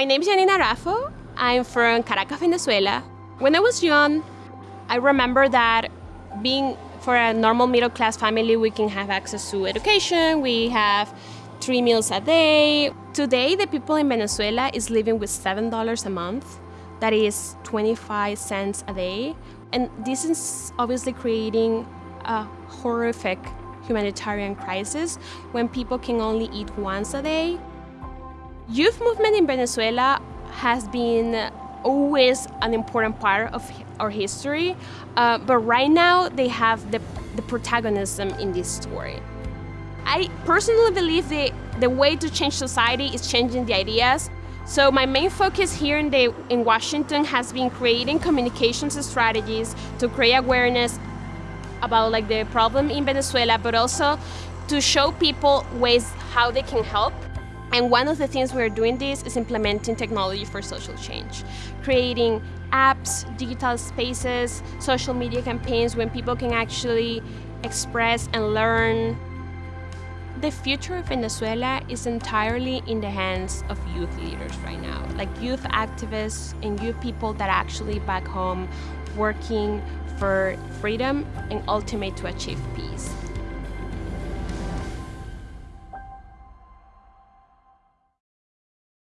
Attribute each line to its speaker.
Speaker 1: my name is Janina Raffo. I'm from Caracas, Venezuela. When I was young, I remember that being for a normal middle class family, we can have access to education, we have three meals a day. Today, the people in Venezuela is living with $7 a month. That is 25 cents a day. And this is obviously creating a horrific humanitarian crisis when people can only eat once a day. Youth movement in Venezuela has been always an important part of our history, uh, but right now they have the, the protagonism in this story. I personally believe the, the way to change society is changing the ideas. So my main focus here in, the, in Washington has been creating communications strategies to create awareness about like the problem in Venezuela, but also to show people ways how they can help. And one of the things we're doing this is implementing technology for social change, creating apps, digital spaces, social media campaigns when people can actually express and learn the future of Venezuela is entirely in the hands of youth leaders right now, like youth activists and youth people that are actually back home working for freedom and ultimately to achieve peace.